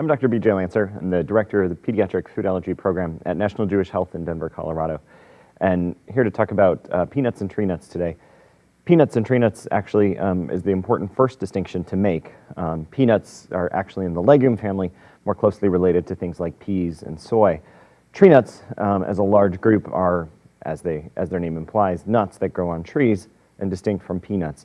I'm Dr. B.J. Lanser. I'm the director of the Pediatric Food Allergy Program at National Jewish Health in Denver, Colorado. And here to talk about uh, peanuts and tree nuts today. Peanuts and tree nuts actually um, is the important first distinction to make. Um, peanuts are actually in the legume family, more closely related to things like peas and soy. Tree nuts, um, as a large group, are, as, they, as their name implies, nuts that grow on trees and distinct from peanuts.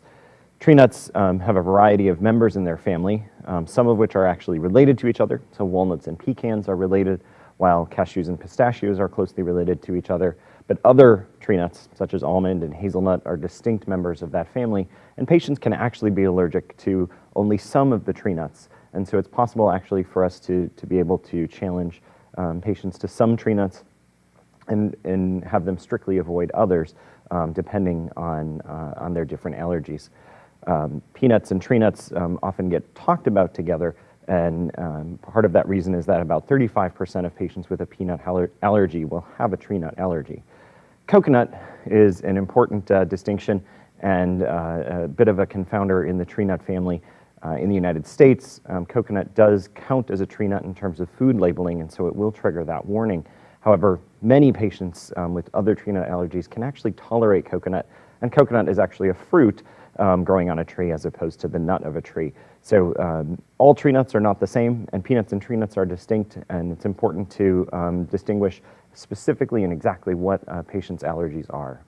Tree nuts um, have a variety of members in their family, um, some of which are actually related to each other. So walnuts and pecans are related, while cashews and pistachios are closely related to each other. But other tree nuts, such as almond and hazelnut, are distinct members of that family, and patients can actually be allergic to only some of the tree nuts. And so it's possible actually for us to, to be able to challenge um, patients to some tree nuts and, and have them strictly avoid others, um, depending on, uh, on their different allergies um, peanuts and tree nuts um, often get talked about together, and um, part of that reason is that about 35% of patients with a peanut aller allergy will have a tree nut allergy. Coconut is an important uh, distinction and uh, a bit of a confounder in the tree nut family. Uh, in the United States, um, coconut does count as a tree nut in terms of food labeling, and so it will trigger that warning. However, many patients um, with other tree nut allergies can actually tolerate coconut, and coconut is actually a fruit, um, growing on a tree as opposed to the nut of a tree. So um, all tree nuts are not the same, and peanuts and tree nuts are distinct, and it's important to um, distinguish specifically and exactly what a patient's allergies are.